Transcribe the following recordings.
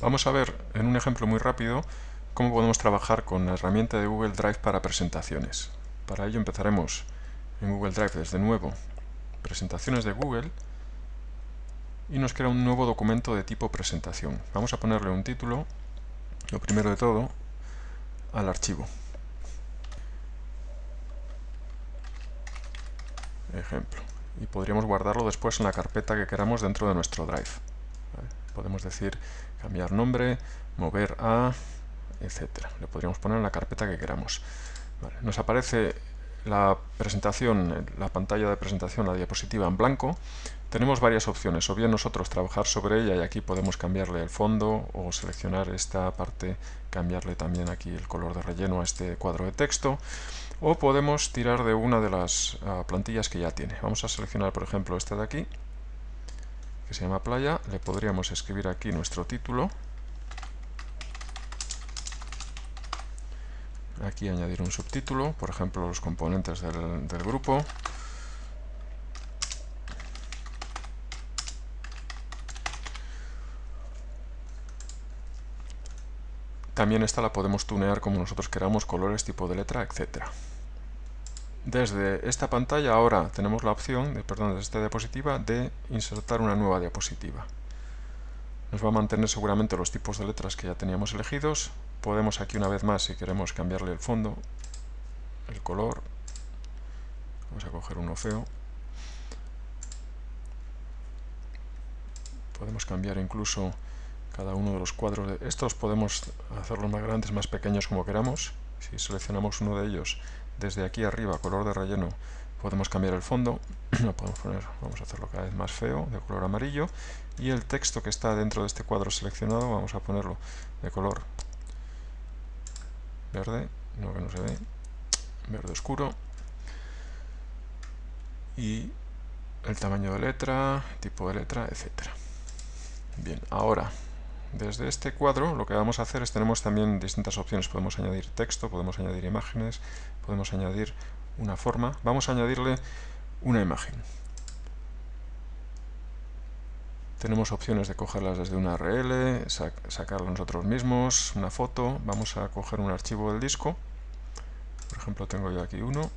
Vamos a ver en un ejemplo muy rápido cómo podemos trabajar con la herramienta de Google Drive para presentaciones. Para ello empezaremos en Google Drive desde nuevo, presentaciones de Google, y nos crea un nuevo documento de tipo presentación. Vamos a ponerle un título, lo primero de todo, al archivo. Ejemplo. Y podríamos guardarlo después en la carpeta que queramos dentro de nuestro Drive. Podemos decir cambiar nombre, mover a, etcétera. Le podríamos poner en la carpeta que queramos. Nos aparece la presentación, la pantalla de presentación, la diapositiva en blanco. Tenemos varias opciones, o bien nosotros trabajar sobre ella y aquí podemos cambiarle el fondo o seleccionar esta parte, cambiarle también aquí el color de relleno a este cuadro de texto o podemos tirar de una de las uh, plantillas que ya tiene. Vamos a seleccionar por ejemplo esta de aquí que se llama playa, le podríamos escribir aquí nuestro título, aquí añadir un subtítulo, por ejemplo los componentes del, grupo, También esta la podemos tunear como nosotros queramos, colores, tipo de letra, etc. Desde esta pantalla ahora tenemos la opción, de, perdón, desde esta diapositiva, de insertar una nueva diapositiva. Nos va a mantener seguramente los tipos de letras que ya teníamos elegidos. Podemos aquí una vez más, si queremos cambiarle el fondo, el color. Vamos a coger uno feo. Podemos cambiar incluso cada uno de los cuadros. De estos podemos hacerlos más grandes, más pequeños como queramos. Si seleccionamos uno de ellos desde aquí arriba, color de relleno, podemos cambiar el fondo, lo podemos poner, vamos a hacerlo cada vez más feo, de color amarillo, y el texto que está dentro de este cuadro seleccionado, vamos a ponerlo de color verde, no que no se ve, verde oscuro, y el tamaño de letra, tipo de letra, etcétera. Bien, ahora desde este cuadro lo que vamos a hacer es tenemos también distintas opciones. Podemos añadir texto, podemos añadir imágenes, podemos añadir una forma. Vamos a añadirle una imagen. Tenemos opciones de cogerlas desde una URL, sacarla nosotros mismos, una foto. Vamos a coger un archivo del disco. Por ejemplo, tengo yo aquí uno.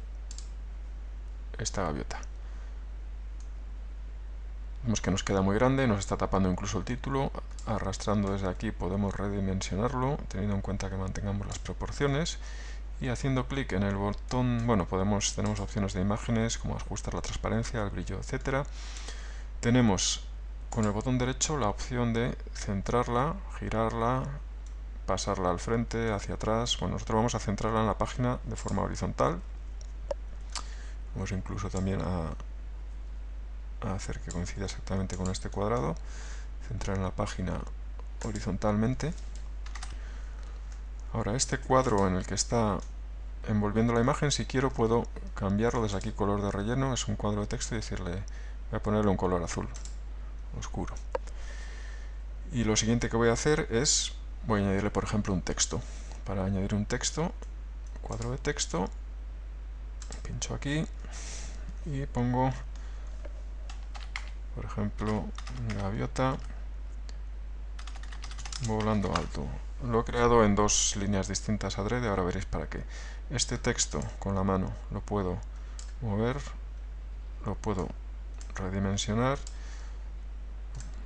Esta gaviota. Vemos que nos queda muy grande, nos está tapando incluso el título. Arrastrando desde aquí podemos redimensionarlo, teniendo en cuenta que mantengamos las proporciones. Y haciendo clic en el botón, bueno, podemos tenemos opciones de imágenes, como ajustar la transparencia, el brillo, etcétera. Tenemos con el botón derecho la opción de centrarla, girarla, pasarla al frente, hacia atrás. Bueno, nosotros vamos a centrarla en la página de forma horizontal. Vamos incluso también a a hacer que coincida exactamente con este cuadrado, centrar en la página horizontalmente. Ahora este cuadro en el que está envolviendo la imagen, si quiero puedo cambiarlo desde aquí color de relleno, es un cuadro de texto y decirle, voy a ponerle un color azul, oscuro. Y lo siguiente que voy a hacer es, voy a añadirle por ejemplo un texto. Para añadir un texto, cuadro de texto, pincho aquí y pongo por ejemplo, gaviota volando alto. Lo he creado en dos líneas distintas adrede, ahora veréis para qué. Este texto con la mano lo puedo mover, lo puedo redimensionar,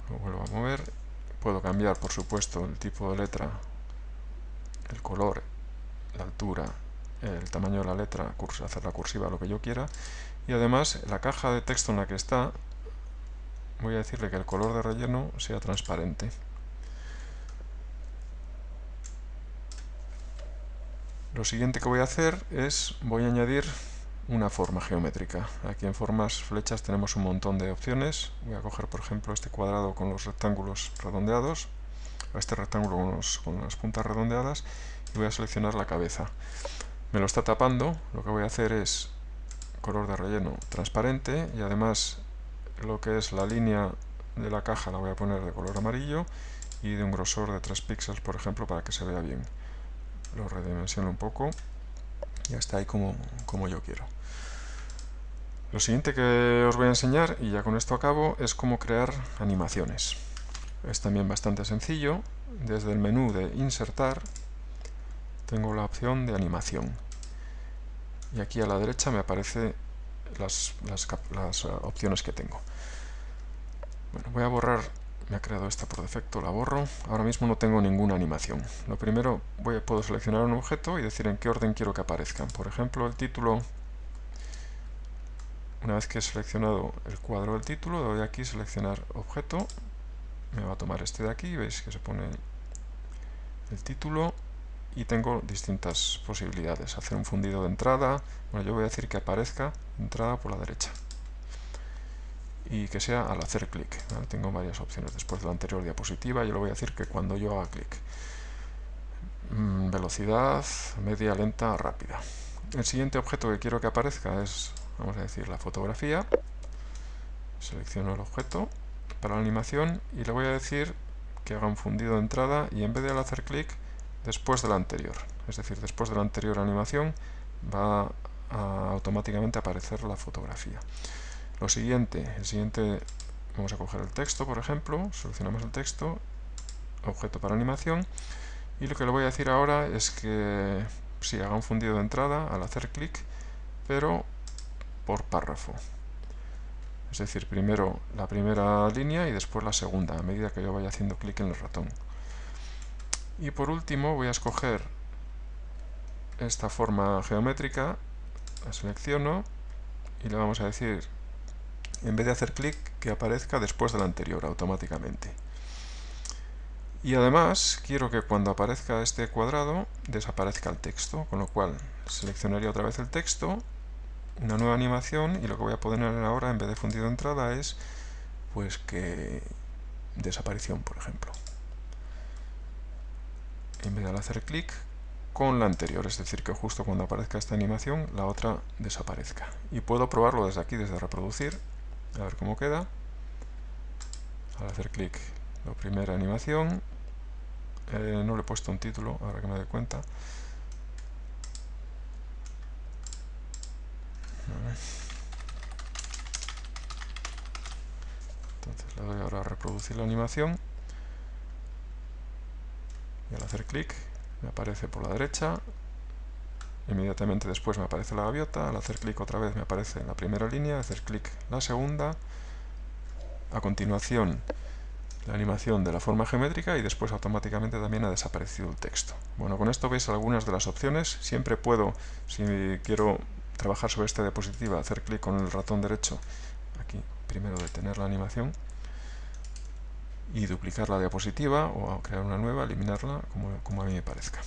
lo vuelvo a mover, puedo cambiar por supuesto el tipo de letra, el color, la altura, el tamaño de la letra, hacer la cursiva, lo que yo quiera, y además la caja de texto en la que está voy a decirle que el color de relleno sea transparente. Lo siguiente que voy a hacer es, voy a añadir una forma geométrica. Aquí en formas flechas tenemos un montón de opciones. Voy a coger por ejemplo este cuadrado con los rectángulos redondeados, este rectángulo con, con las puntas redondeadas y voy a seleccionar la cabeza. Me lo está tapando, lo que voy a hacer es color de relleno transparente y además lo que es la línea de la caja la voy a poner de color amarillo y de un grosor de 3 píxeles por ejemplo para que se vea bien lo redimensiono un poco y está ahí como, como yo quiero lo siguiente que os voy a enseñar y ya con esto acabo es cómo crear animaciones es también bastante sencillo. Desde el menú de insertar tengo la opción de animación. Y aquí a la derecha me aparecen las, las, opciones que tengo. Bueno, voy a borrar me ha creado esta por defecto, la borro. Ahora mismo no tengo ninguna animación. Lo primero, voy, puedo seleccionar un objeto y decir en qué orden quiero que aparezcan. Por ejemplo, el título, una vez que he seleccionado el cuadro del título, doy aquí seleccionar objeto, me va a tomar este de aquí, veis que se pone el título y tengo distintas posibilidades. Hacer un fundido de entrada, bueno, yo voy a decir que aparezca entrada por la derecha y que sea al hacer clic. Tengo varias opciones después de la anterior diapositiva, yo le voy a decir que cuando yo haga clic. Mm, velocidad, media, lenta, rápida. El siguiente objeto que quiero que aparezca es, vamos a decir, la fotografía. Selecciono el objeto para la animación y le voy a decir que haga un fundido de entrada y en vez de al hacer clic, después de la anterior. Es decir, después de la anterior animación va a automáticamente aparecer la fotografía. Lo siguiente, el siguiente, vamos a coger el texto, por ejemplo, seleccionamos el texto, objeto para animación, y lo que le voy a decir ahora es que si haga un fundido de entrada al hacer clic, pero por párrafo. Es decir, primero la primera línea y después la segunda, a medida que yo vaya haciendo clic en el ratón. Y por último voy a escoger esta forma geométrica, la selecciono y le vamos a decir en vez de hacer clic, que aparezca después del anterior automáticamente. Y además quiero que cuando aparezca este cuadrado desaparezca el texto, con lo cual seleccionaría otra vez el texto, una nueva animación y lo que voy a poner ahora en vez de fundido de entrada es pues que desaparición, por ejemplo. En vez de hacer clic, con la anterior, es decir, que justo cuando aparezca esta animación, la otra desaparezca. Y puedo probarlo desde aquí, desde reproducir, a ver cómo queda. Al hacer clic la primera animación. Eh, no le he puesto un título ahora que me doy cuenta. Entonces le doy ahora a reproducir la animación y al hacer me aparece por la derecha. Inmediatamente después me aparece la gaviota, al hacer clic otra vez me aparece la primera línea, hacer clic la segunda, a continuación la animación de la forma geométrica y después automáticamente también ha desaparecido el texto. Bueno, con esto veis algunas de las opciones. Siempre puedo, si quiero trabajar sobre esta diapositiva, hacer clic con el ratón derecho, aquí primero detener la animación y duplicar la diapositiva o crear una nueva, eliminarla como, como a mí me parezca.